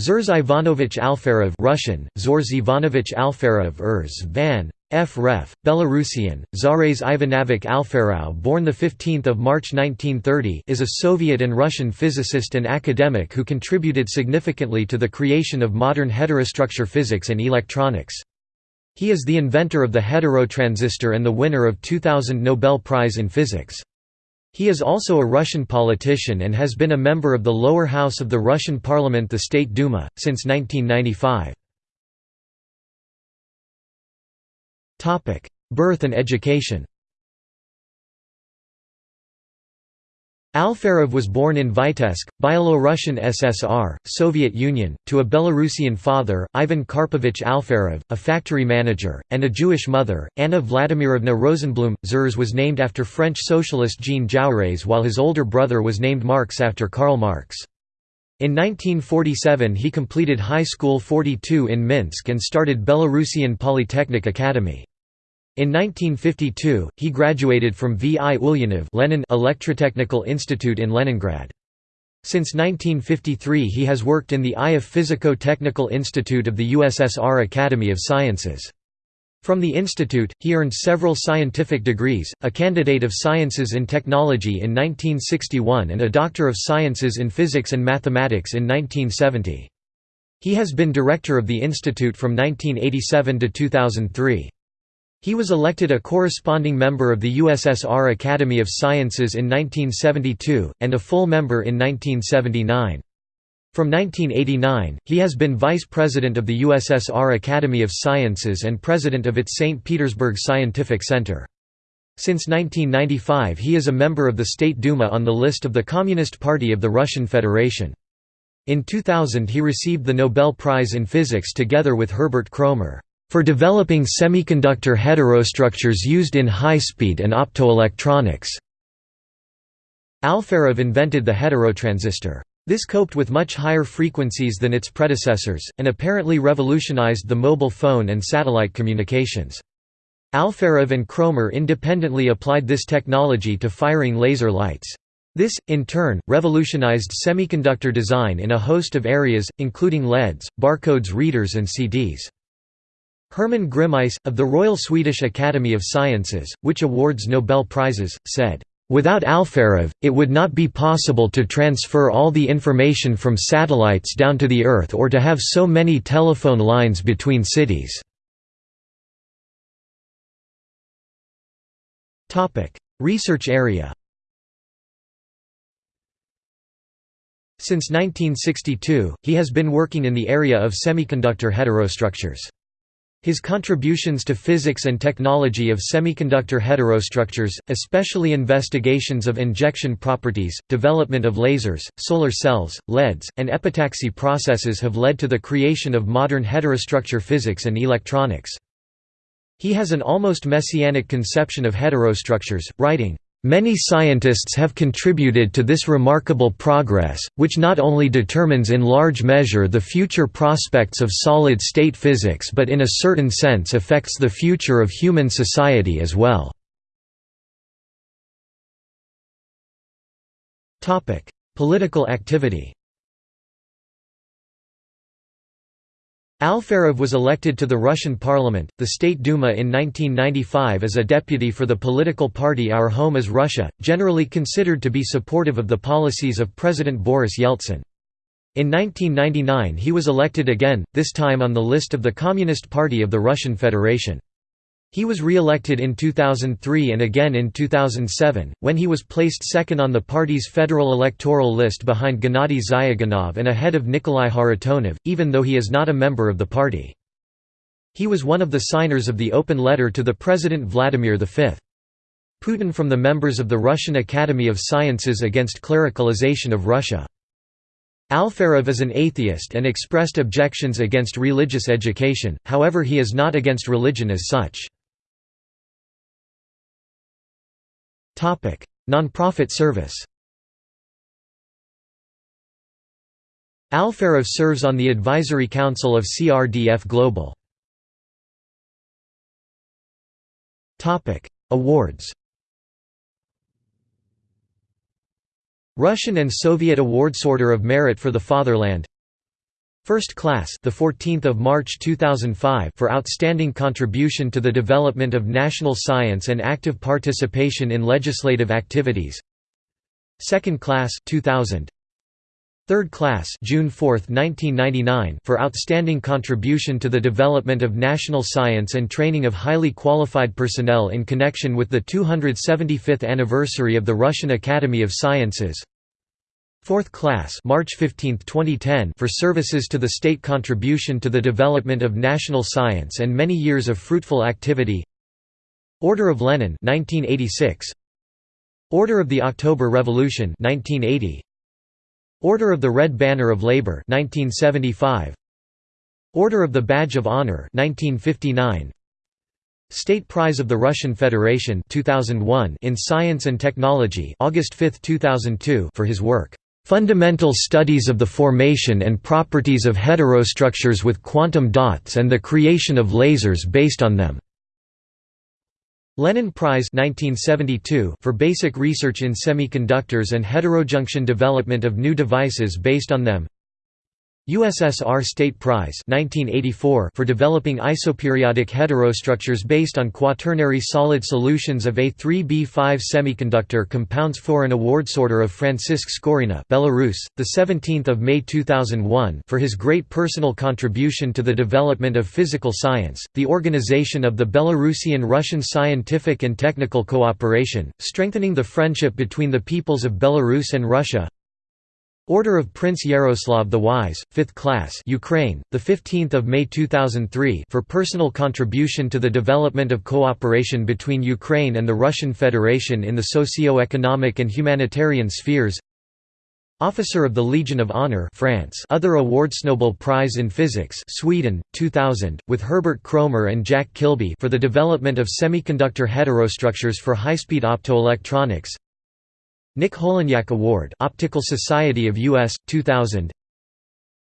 Zurz Ivanovich Alferov Russian, Zorz Ivanovich Alferov Urs van F. Ref. Belarusian, Zares Ivanovich Alferov born 15 March 1930 is a Soviet and Russian physicist and academic who contributed significantly to the creation of modern heterostructure physics and electronics. He is the inventor of the heterotransistor and the winner of 2000 Nobel Prize in Physics. He is also a Russian politician and has been a member of the lower house of the Russian parliament the State Duma, since 1995. Birth and education Alferov was born in Vitebsk, Byelorussian SSR, Soviet Union, to a Belarusian father, Ivan Karpovich Alferov, a factory manager, and a Jewish mother, Anna Vladimirovna Rosenblum. Zhores was named after French socialist Jean Jaurès while his older brother was named Marx after Karl Marx. In 1947 he completed High School 42 in Minsk and started Belarusian Polytechnic Academy. In 1952, he graduated from V. I. Ulyanov Lenin Electrotechnical Institute in Leningrad. Since 1953 he has worked in the Ioffe Physico-Technical Institute of the USSR Academy of Sciences. From the institute, he earned several scientific degrees, a candidate of sciences in technology in 1961 and a doctor of sciences in physics and mathematics in 1970. He has been director of the institute from 1987 to 2003. He was elected a corresponding member of the USSR Academy of Sciences in 1972, and a full member in 1979. From 1989, he has been vice president of the USSR Academy of Sciences and president of its St. Petersburg Scientific Center. Since 1995 he is a member of the State Duma on the list of the Communist Party of the Russian Federation. In 2000 he received the Nobel Prize in Physics together with Herbert Kroemer for developing semiconductor heterostructures used in high-speed and optoelectronics. Alferov invented the heterotransistor. This coped with much higher frequencies than its predecessors, and apparently revolutionized the mobile phone and satellite communications. Alferov and Kroemer independently applied this technology to firing laser lights. This, in turn, revolutionized semiconductor design in a host of areas, including LEDs, barcodes readers and CDs. Hermann Grimmeiss, of the Royal Swedish Academy of Sciences, which awards Nobel Prizes, said, "...without Alferov, it would not be possible to transfer all the information from satellites down to the Earth or to have so many telephone lines between cities." Research area Since 1962, he has been working in the area of semiconductor heterostructures. His contributions to physics and technology of semiconductor heterostructures, especially investigations of injection properties, development of lasers, solar cells, LEDs, and epitaxy processes have led to the creation of modern heterostructure physics and electronics. He has an almost messianic conception of heterostructures, writing, Many scientists have contributed to this remarkable progress, which not only determines in large measure the future prospects of solid-state physics but in a certain sense affects the future of human society as well. Political activity Alferov was elected to the Russian parliament, the State Duma in 1995 as a deputy for the political party Our Home is Russia, generally considered to be supportive of the policies of President Boris Yeltsin. In 1999 he was elected again, this time on the list of the Communist Party of the Russian Federation. He was re-elected in 2003 and again in 2007, when he was placed second on the party's federal electoral list behind Gennady Zyuganov and ahead of Nikolai Kharitonov, even though he is not a member of the party. He was one of the signers of the open letter to the President Vladimir V. Putin from the members of the Russian Academy of Sciences against clericalization of Russia. Alferov is an atheist and expressed objections against religious education, however he is not against religion as such. Non-profit service Alferov serves on the advisory council of CRDF Global. Awards Russian and Soviet Awards Order of Merit for the Fatherland First class, the 14th of March 2005, for outstanding contribution to the development of national science and active participation in legislative activities. Second class, 2000. Third class, June 4, 1999, for outstanding contribution to the development of national science and training of highly qualified personnel in connection with the 275th anniversary of the Russian Academy of Sciences. Fourth class March 15, 2010 for services to the state contribution to the development of national science and many years of fruitful activity. Order of Lenin 1986 Order of the October Revolution 1980 Order of the Red Banner of Labor 1975 Order of the Badge of Honor 1959 State Prize of the Russian Federation 2001 in Science and Technology August 5, 2002 for his work Fundamental studies of the formation and properties of heterostructures with quantum dots and the creation of lasers based on them. Lenin Prize 1972 for basic research in semiconductors and heterojunction development of new devices based on them. USSR State Prize 1984 for developing isoperiodic heterostructures based on quaternary solid solutions of A3B5 semiconductor compounds for an awards order of Francisc Skorina Belarus, the 17th of May 2001 for his great personal contribution to the development of physical science, the organization of the Belarusian-Russian scientific and technical cooperation, strengthening the friendship between the peoples of Belarus and Russia Order of Prince Yaroslav the Wise, 5th class Ukraine, the 15th of May 2003 for personal contribution to the development of cooperation between Ukraine and the Russian Federation in the socio-economic and humanitarian spheres. Officer of the Legion of Honor France Other awards Nobel Prize in Physics Sweden 2000 with Herbert Kroemer and Jack Kilby for the development of semiconductor heterostructures for high-speed optoelectronics Nick Holonyak Award Optical Society of US 2000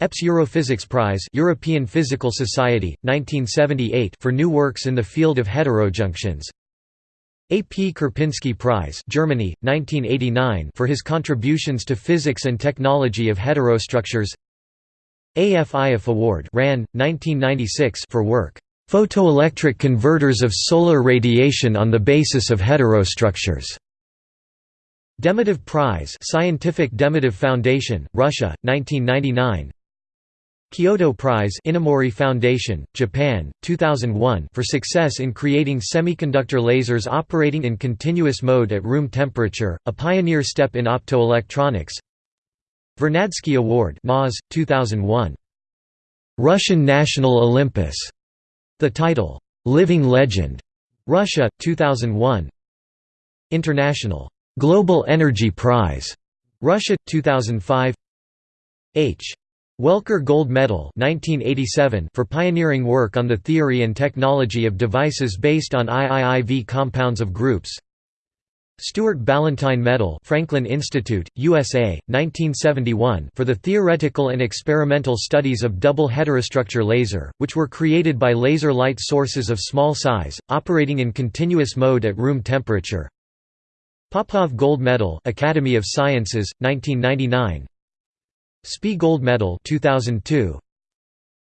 EPS Europhysics Prize European Physical Society 1978 for new works in the field of heterojunctions A. P. Karpinski Prize Germany 1989 for his contributions to physics and technology of heterostructures AFIF Award RAN 1996 for work Photoelectric converters of solar radiation on the basis of heterostructures Demidov Prize Scientific Demidov Foundation, Russia, 1999 Kyoto Prize Inamori Foundation, Japan, 2001 for success in creating semiconductor lasers operating in continuous mode at room temperature, a pioneer step in optoelectronics Vernadsky Award NAS, 2001. Russian National Olympus. The title, "'Living Legend' Russia, 2001 International Global Energy Prize, Russia 2005. H. Welker Gold Medal 1987 for pioneering work on the theory and technology of devices based on IIIV compounds of groups. Stuart Ballantine Medal Franklin Institute, USA, 1971 for the theoretical and experimental studies of double heterostructure laser, which were created by laser light sources of small size, operating in continuous mode at room temperature. Popov Gold Medal Academy of Sciences 1999 SPIE Gold Medal 2002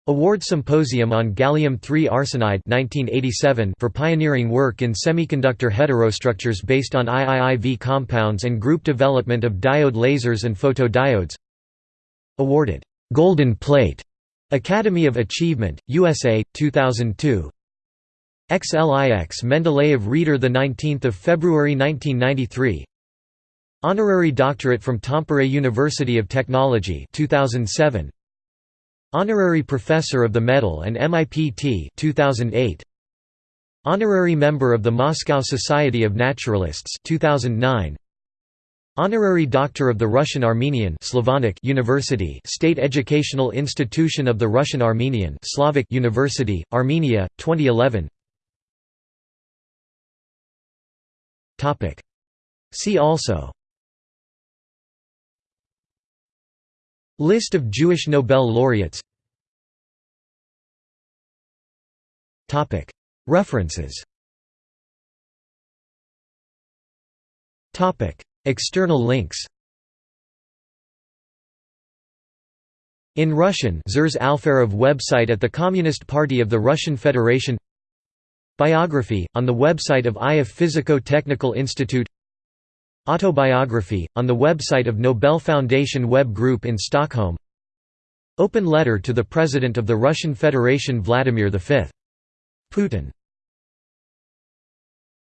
Award Symposium on Gallium-3 Arsenide 1987 for pioneering work in semiconductor heterostructures based on IIIV compounds and group development of diode lasers and photodiodes. Awarded Golden Plate Academy of Achievement USA 2002 XLIX Mendeleev Reader 19 February 1993 Honorary Doctorate from Tampere University of Technology 2007 Honorary Professor of the Medal and MIPT 2008 Honorary Member of the Moscow Society of Naturalists 2009 Honorary Doctor of the Russian Armenian Slavonic University State Educational Institution of the Russian Armenian Slavic University, Armenia, 2011 See also. List of Jewish Nobel laureates. References. External links. In Russian Zhores Alferov website at the Communist Party of the Russian Federation Biography, on the website of Ioffe Physico-Technical Institute. Autobiography, on the website of Nobel Foundation Web Group in Stockholm. Open letter to the President of the Russian Federation Vladimir V. Putin